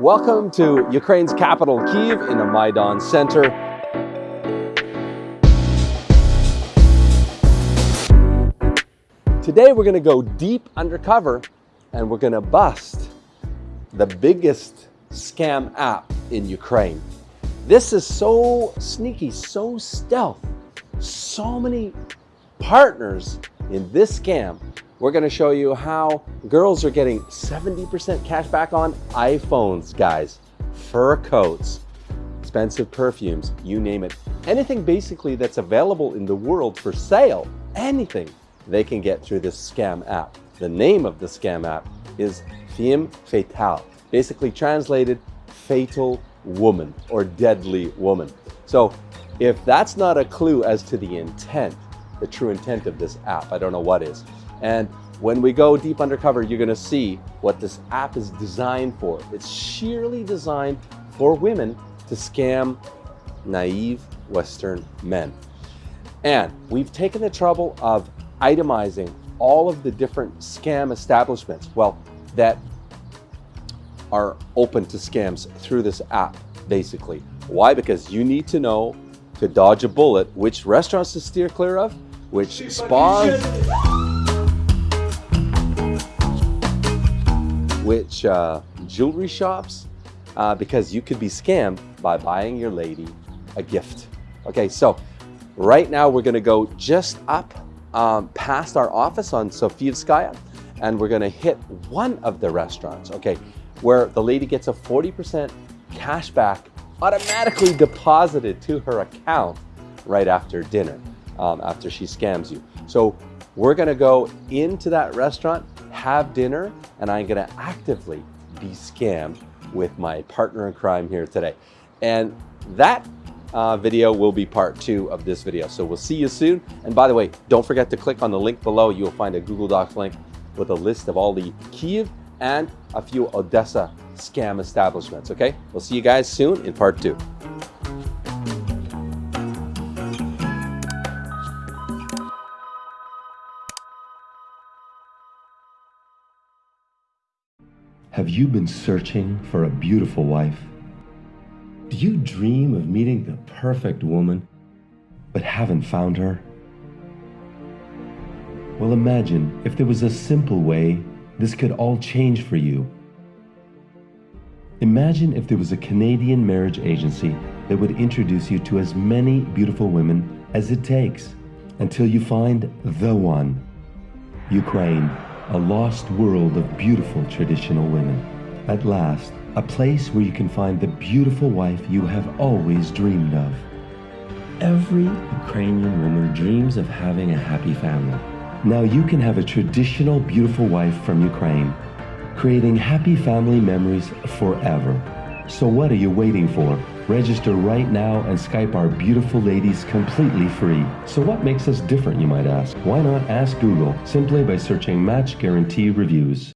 Welcome to Ukraine's capital, Kiev, in the Maidan Center. Today we're going to go deep undercover and we're going to bust the biggest scam app in Ukraine. This is so sneaky, so stealth, so many partners in this scam we're going to show you how girls are getting 70% cash back on iPhones, guys, fur coats, expensive perfumes, you name it. Anything basically that's available in the world for sale, anything they can get through this scam app. The name of the scam app is Femme Fatale, basically translated fatal woman or deadly woman. So if that's not a clue as to the intent, the true intent of this app, I don't know what is. And when we go deep undercover, you're gonna see what this app is designed for. It's sheerly designed for women to scam naive Western men. And we've taken the trouble of itemizing all of the different scam establishments, well, that are open to scams through this app, basically. Why? Because you need to know to dodge a bullet which restaurants to steer clear of, which spas, which uh, jewelry shops, uh, because you could be scammed by buying your lady a gift. Okay, so right now we're gonna go just up um, past our office on Sofievskaya, and we're gonna hit one of the restaurants, okay, where the lady gets a 40% cash back automatically deposited to her account right after dinner, um, after she scams you. So we're gonna go into that restaurant have dinner and I'm gonna actively be scammed with my partner in crime here today. And that uh, video will be part two of this video. So we'll see you soon. And by the way, don't forget to click on the link below. You'll find a Google Docs link with a list of all the Kiev and a few Odessa scam establishments, okay? We'll see you guys soon in part two. Have you been searching for a beautiful wife? Do you dream of meeting the perfect woman, but haven't found her? Well, imagine if there was a simple way this could all change for you. Imagine if there was a Canadian marriage agency that would introduce you to as many beautiful women as it takes until you find the one. Ukraine a lost world of beautiful traditional women. At last, a place where you can find the beautiful wife you have always dreamed of. Every Ukrainian woman dreams of having a happy family. Now you can have a traditional beautiful wife from Ukraine, creating happy family memories forever. So what are you waiting for? Register right now and Skype our beautiful ladies completely free. So what makes us different, you might ask? Why not ask Google simply by searching Match Guarantee Reviews?